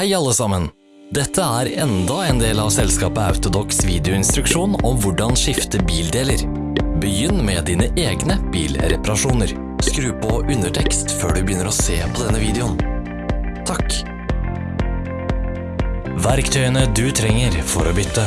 Hei alle sammen! Dette er enda en del av selskapet Autodox videoinstruksjon om hvordan skifte bildeler. Begynn med dine egne bilreparasjoner. Skru på undertekst før du begynner å se på denne videoen. Takk! Verktøyene du trenger for å bytte.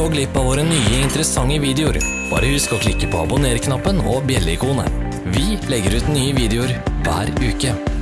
Gå glipp av våre nye interessante videoer. Bare husk å klikke på abonner-knappen og bjelleikonet. Vi legger ut nye videoer hver uke.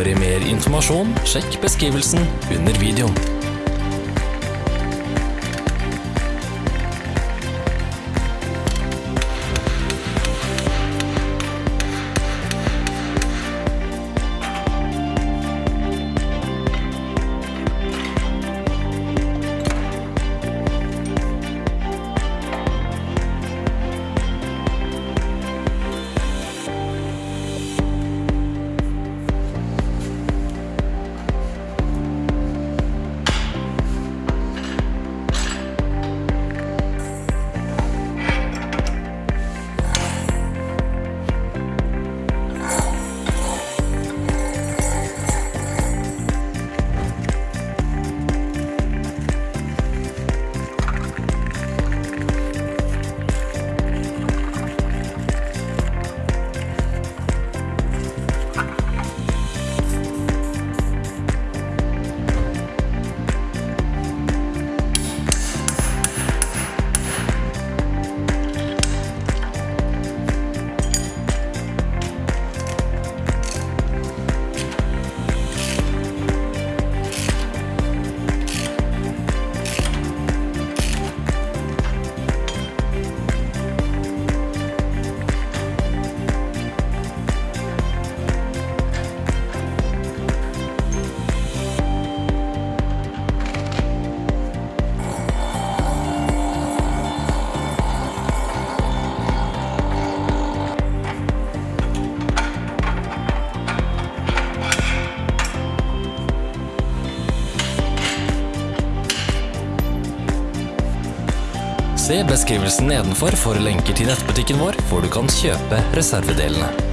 For mer informasjon, sjekk beskrivelsen under videoen. Se beskrivelsen nedenfor for lenker til nettbutikken vår, hvor du kan kjøpe reservedelene.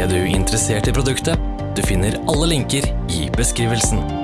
Ble du interessert i produktet? Du finner alle linker i beskrivelsen.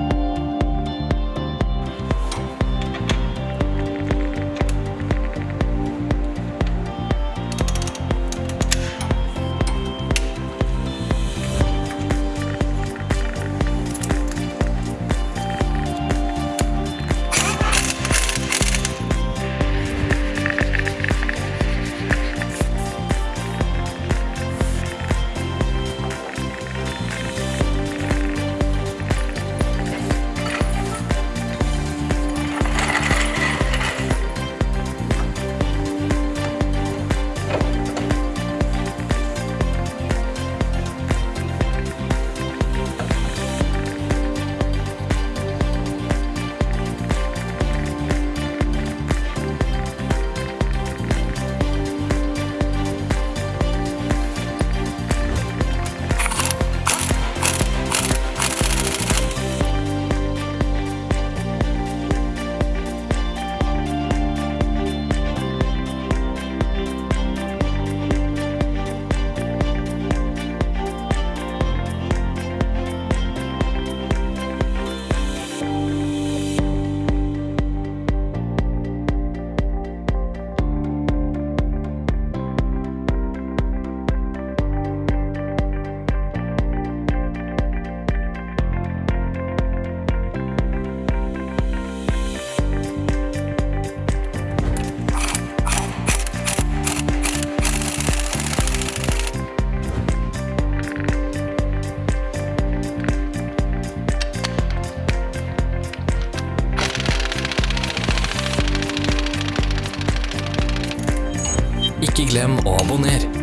Ikke glem å abonnere.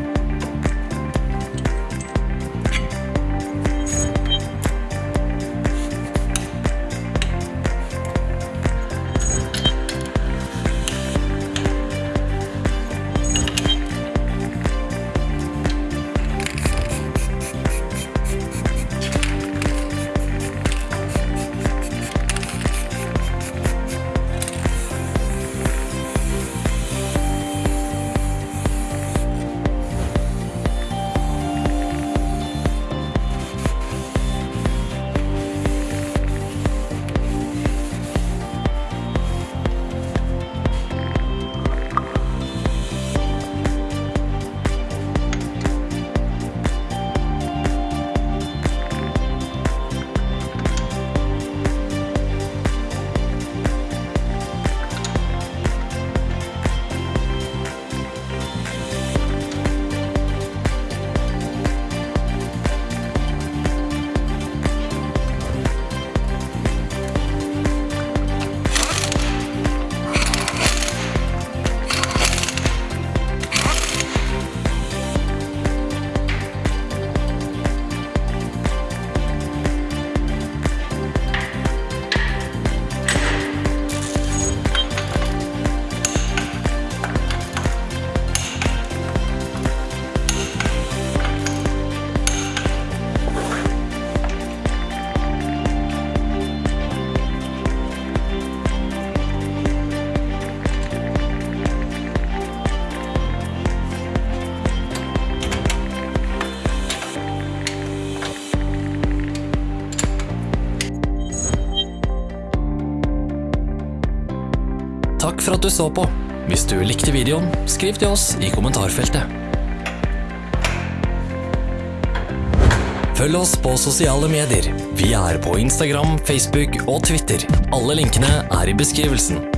Takk for at du så på. Hvis du likte videoen, skriv til oss i kommentarfeltet. Følg oss på sosiale medier. Vi er på Instagram, Facebook og Twitter. Alle linkene er i beskrivelsen.